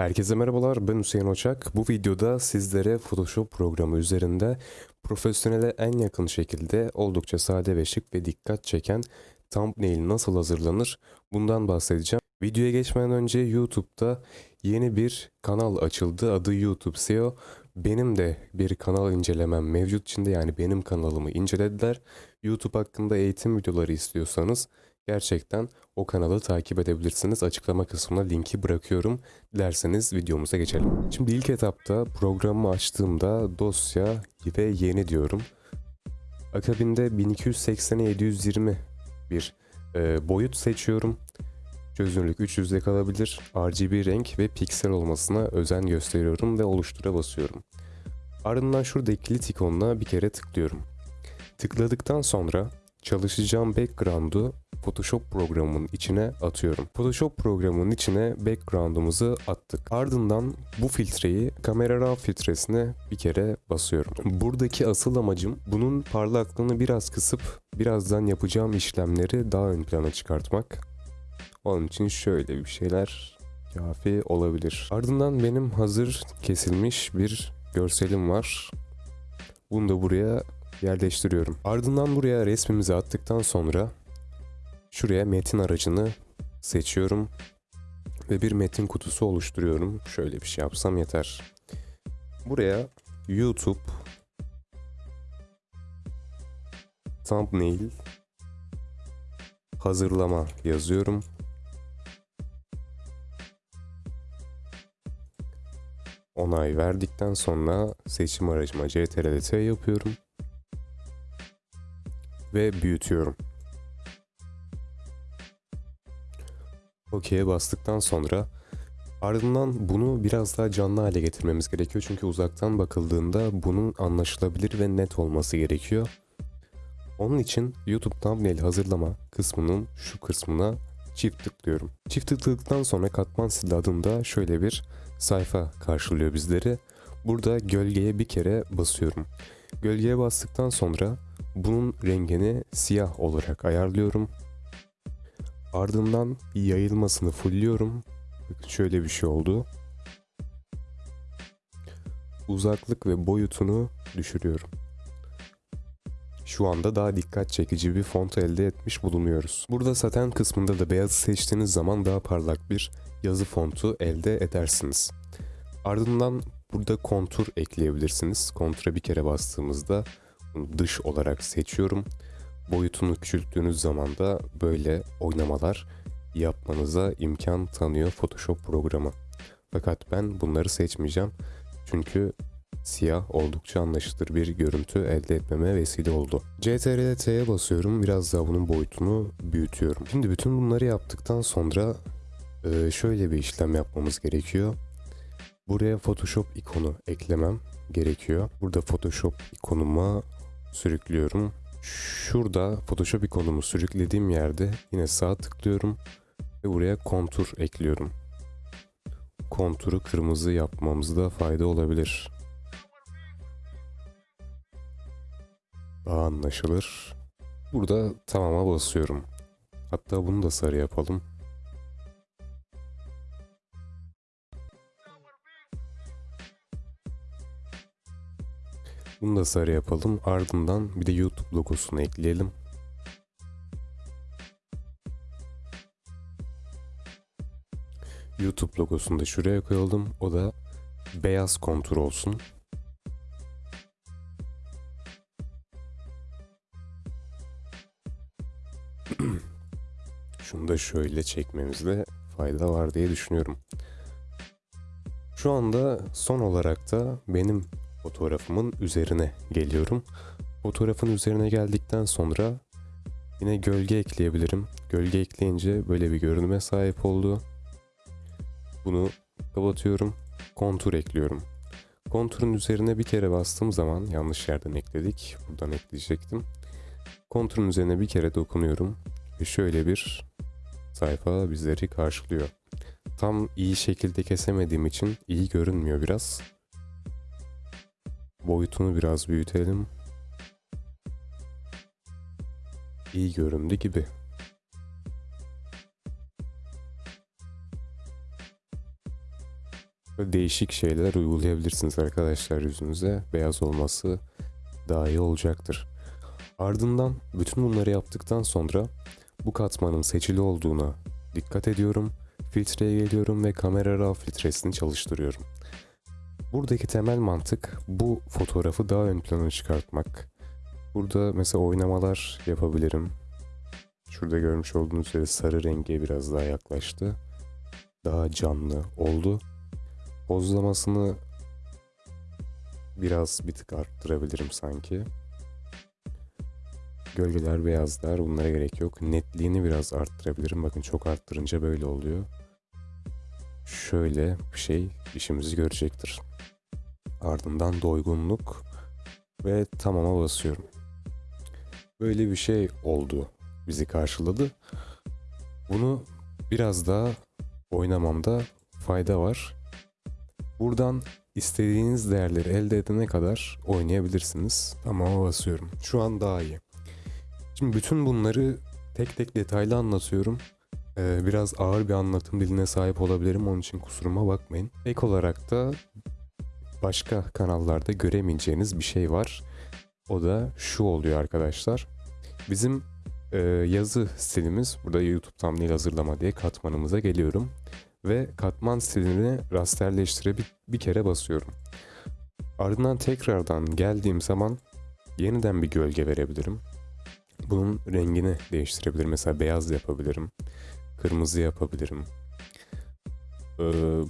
Herkese merhabalar ben Hüseyin Oçak. Bu videoda sizlere Photoshop programı üzerinde profesyonele en yakın şekilde oldukça sade ve şık ve dikkat çeken thumbnail nasıl hazırlanır bundan bahsedeceğim. Videoya geçmeden önce YouTube'da yeni bir kanal açıldı. Adı YouTube SEO. Benim de bir kanal incelemem mevcut içinde yani benim kanalımı incelediler. YouTube hakkında eğitim videoları istiyorsanız gerçekten o kanalı takip edebilirsiniz. Açıklama kısmına linki bırakıyorum. Dilerseniz videomuza geçelim. Şimdi ilk etapta programı açtığımda dosya ve yeni diyorum. Akabinde 1280'e 720 bir e, boyut seçiyorum. Çözünürlük 300'de kalabilir. RGB renk ve piksel olmasına özen gösteriyorum ve oluştura basıyorum. Ardından şurada kilit ikonuna bir kere tıklıyorum. Tıkladıktan sonra çalışacağım background'u Photoshop programının içine atıyorum. Photoshop programının içine background'umuzu attık. Ardından bu filtreyi kamera raw filtresine bir kere basıyorum. Buradaki asıl amacım bunun parlaklığını biraz kısıp birazdan yapacağım işlemleri daha ön plana çıkartmak. Onun için şöyle bir şeyler kafi olabilir. Ardından benim hazır kesilmiş bir görselim var. Bunu da buraya yerleştiriyorum. Ardından buraya resmimizi attıktan sonra şuraya metin aracını seçiyorum ve bir metin kutusu oluşturuyorum. Şöyle bir şey yapsam yeter. Buraya YouTube thumbnail hazırlama yazıyorum. Onay verdikten sonra seçim aracıma CTRL-T yapıyorum ve büyütüyorum. OK'ye bastıktan sonra ardından bunu biraz daha canlı hale getirmemiz gerekiyor. Çünkü uzaktan bakıldığında bunun anlaşılabilir ve net olması gerekiyor. Onun için YouTube thumbnail hazırlama kısmının şu kısmına çift tıklıyorum. Çift tıkladıktan sonra katman stili adında şöyle bir sayfa karşılıyor bizleri. Burada gölgeye bir kere basıyorum. Gölgeye bastıktan sonra bunun rengini siyah olarak ayarlıyorum. Ardından yayılmasını fullliyorum. Şöyle bir şey oldu. Uzaklık ve boyutunu düşürüyorum. Şu anda daha dikkat çekici bir font elde etmiş bulunuyoruz. Burada saten kısmında da beyazı seçtiğiniz zaman daha parlak bir yazı fontu elde edersiniz. Ardından burada kontur ekleyebilirsiniz. Kontura bir kere bastığımızda dış olarak seçiyorum. Boyutunu küçülttüğünüz zaman da böyle oynamalar yapmanıza imkan tanıyor Photoshop programı. Fakat ben bunları seçmeyeceğim. Çünkü siyah oldukça anlaşılır bir görüntü elde etmeme vesile oldu. CTRL T'ye basıyorum. Biraz daha bunun boyutunu büyütüyorum. Şimdi bütün bunları yaptıktan sonra e, şöyle bir işlem yapmamız gerekiyor. Buraya Photoshop ikonu eklemem gerekiyor. Burada Photoshop ikonuma sürüklüyorum. Şurada Photoshop ikonumu sürüklediğim yerde yine sağ tıklıyorum ve buraya kontur ekliyorum. Konturu kırmızı yapmamızda fayda olabilir. Daha anlaşılır. Burada tamama basıyorum. Hatta bunu da sarı yapalım. Bunu da sarı yapalım. Ardından bir de YouTube logosunu ekleyelim. YouTube logosunu da şuraya koyalım. O da beyaz kontur olsun. Şunu da şöyle çekmemizde fayda var diye düşünüyorum. Şu anda son olarak da benim fotoğrafımın üzerine geliyorum. Fotoğrafın üzerine geldikten sonra yine gölge ekleyebilirim. Gölge ekleyince böyle bir görünüme sahip oldu. Bunu kapatıyorum. Kontur ekliyorum. Konturun üzerine bir kere bastığım zaman yanlış yerden ekledik. Buradan ekleyecektim. Konturun üzerine bir kere dokunuyorum ve şöyle bir sayfa bizleri karşılıyor. Tam iyi şekilde kesemediğim için iyi görünmüyor biraz. Boyutunu biraz büyütelim. İyi göründü gibi. Değişik şeyler uygulayabilirsiniz arkadaşlar yüzünüze. Beyaz olması daha iyi olacaktır. Ardından bütün bunları yaptıktan sonra bu katmanın seçili olduğuna dikkat ediyorum. Filtreye geliyorum ve kamera raw filtresini çalıştırıyorum. Buradaki temel mantık bu fotoğrafı daha ön plana çıkartmak. Burada mesela oynamalar yapabilirim. Şurada görmüş olduğunuz üzere sarı renge biraz daha yaklaştı. Daha canlı oldu. Pozlamasını biraz bir tık arttırabilirim sanki. Gölgeler, beyazlar bunlara gerek yok. Netliğini biraz arttırabilirim. Bakın çok arttırınca böyle oluyor. Şöyle bir şey işimizi görecektir. Ardından doygunluk ve tamama basıyorum. Böyle bir şey oldu. Bizi karşıladı. Bunu biraz daha oynamamda fayda var. Buradan istediğiniz değerleri elde edene kadar oynayabilirsiniz. Tamama basıyorum. Şu an daha iyi. Şimdi bütün bunları tek tek detaylı anlatıyorum. Ee, biraz ağır bir anlatım diline sahip olabilirim. Onun için kusuruma bakmayın. Ek olarak da başka kanallarda göremeyeceğiniz bir şey var. O da şu oluyor arkadaşlar. Bizim e, yazı stilimiz burada YouTube thumbnail hazırlama diye katmanımıza geliyorum. Ve katman stilini rasterleştire bir, bir kere basıyorum. Ardından tekrardan geldiğim zaman yeniden bir gölge verebilirim. Bunun rengini değiştirebilirim. Mesela beyaz yapabilirim. Kırmızı yapabilirim. Ee,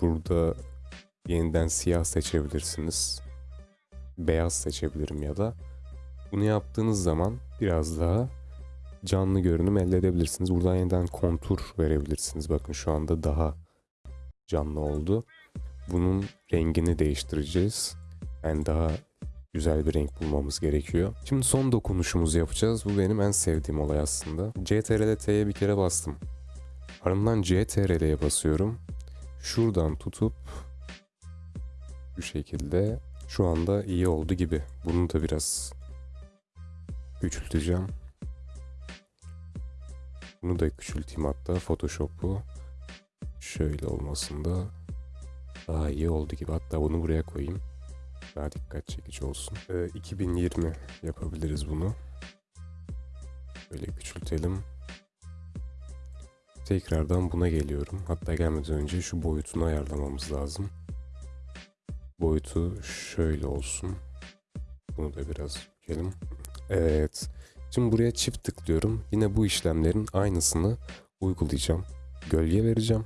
burada yeniden siyah seçebilirsiniz. Beyaz seçebilirim ya da. Bunu yaptığınız zaman biraz daha canlı görünüm elde edebilirsiniz. Buradan yeniden kontur verebilirsiniz. Bakın şu anda daha canlı oldu. Bunun rengini değiştireceğiz. Yani daha güzel bir renk bulmamız gerekiyor. Şimdi son dokunuşumuzu yapacağız. Bu benim en sevdiğim olay aslında. CTRL T'ye bir kere bastım. Ardından CTRL'ye basıyorum. Şuradan tutup bu şekilde şu anda iyi oldu gibi. Bunu da biraz küçülteceğim. Bunu da küçülteyim hatta Photoshop'u. Şöyle olmasında daha iyi oldu gibi. Hatta bunu buraya koyayım. Daha dikkat çekici olsun. Ee, 2020 yapabiliriz bunu. Böyle küçültelim. Tekrardan buna geliyorum. Hatta gelmeden önce şu boyutunu ayarlamamız lazım. Boyutu şöyle olsun. Bunu da biraz bükelim. Evet. Şimdi buraya çift tıklıyorum. Yine bu işlemlerin aynısını uygulayacağım. Gölge vereceğim.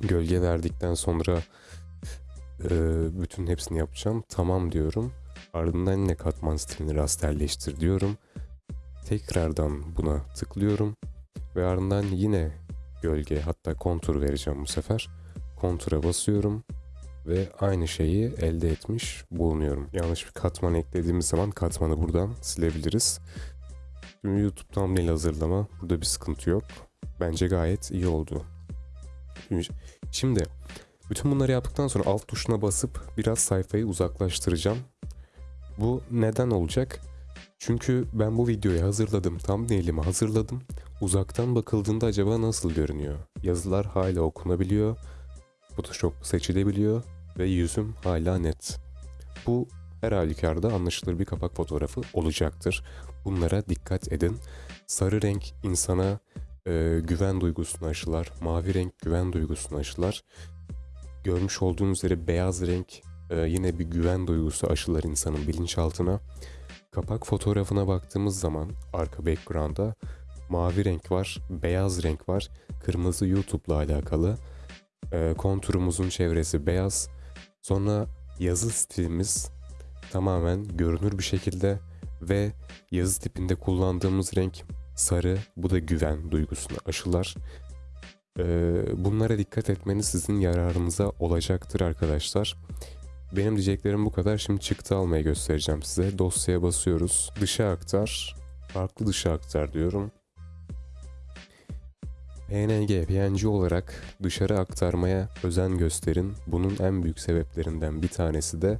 Gölge verdikten sonra e, bütün hepsini yapacağım. Tamam diyorum. Ardından yine katman stilini rasterleştir diyorum. Tekrardan buna tıklıyorum. Ve ardından yine gölge hatta kontur vereceğim bu sefer. Kontura basıyorum ve aynı şeyi elde etmiş bulunuyorum. Yanlış bir katman eklediğimiz zaman katmanı buradan silebiliriz. Şimdi YouTube thumbnail hazırlama. Burada bir sıkıntı yok. Bence gayet iyi oldu. Şimdi bütün bunları yaptıktan sonra alt tuşuna basıp biraz sayfayı uzaklaştıracağım. Bu neden olacak? Çünkü ben bu videoyu hazırladım, thumbnail'imi hazırladım. Uzaktan bakıldığında acaba nasıl görünüyor? Yazılar hala okunabiliyor, Photoshop seçilebiliyor ve yüzüm hala net. Bu her halükarda anlaşılır bir kapak fotoğrafı olacaktır. Bunlara dikkat edin. Sarı renk insana e, güven duygusunu aşılar. Mavi renk güven duygusunu aşılar. Görmüş olduğunuz üzere beyaz renk e, yine bir güven duygusu aşılar insanın bilinçaltına. Kapak fotoğrafına baktığımız zaman arka background'da mavi renk var, beyaz renk var, kırmızı YouTube'la alakalı. E, konturumuzun çevresi beyaz. Sonra yazı stilimiz tamamen görünür bir şekilde ve yazı tipinde kullandığımız renk sarı. Bu da güven duygusunu aşılar. Ee, bunlara dikkat etmeniz sizin yararınıza olacaktır arkadaşlar. Benim diyeceklerim bu kadar. Şimdi çıktı almayı göstereceğim size. Dosyaya basıyoruz. Dışa aktar. Farklı dışa aktar diyorum. PNG, PNG olarak dışarı aktarmaya özen gösterin. Bunun en büyük sebeplerinden bir tanesi de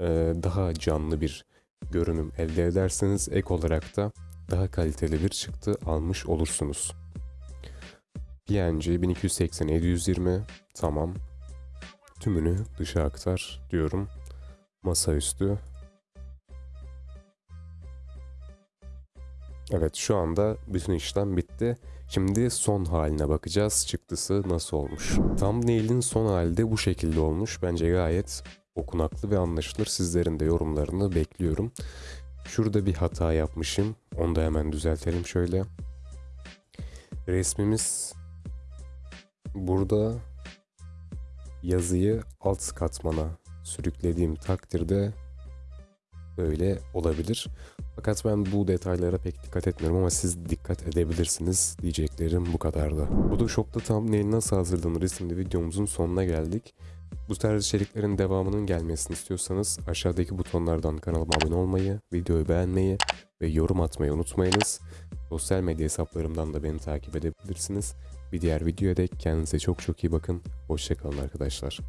e, daha canlı bir görünüm elde ederseniz ek olarak da daha kaliteli bir çıktı almış olursunuz. PNG 1280 720 tamam. tümünü dışa aktar diyorum. Masaüstü. Evet şu anda bütün işlem bitti. Şimdi son haline bakacağız. Çıktısı nasıl olmuş. Thumbnail'in son hali de bu şekilde olmuş. Bence gayet okunaklı ve anlaşılır. Sizlerin de yorumlarını bekliyorum. Şurada bir hata yapmışım. Onu da hemen düzeltelim şöyle. Resmimiz burada yazıyı alt katmana sürüklediğim takdirde böyle olabilir. Fakat ben bu detaylara pek dikkat etmiyorum ama siz dikkat edebilirsiniz diyeceklerim bu kadardı. Photoshop'ta thumbnail nasıl hazırlanır isimli videomuzun sonuna geldik. Bu tarz içeriklerin devamının gelmesini istiyorsanız aşağıdaki butonlardan kanalıma abone olmayı, videoyu beğenmeyi ve yorum atmayı unutmayınız. Sosyal medya hesaplarımdan da beni takip edebilirsiniz. Bir diğer videoya dek kendinize çok çok iyi bakın. Hoşçakalın arkadaşlar.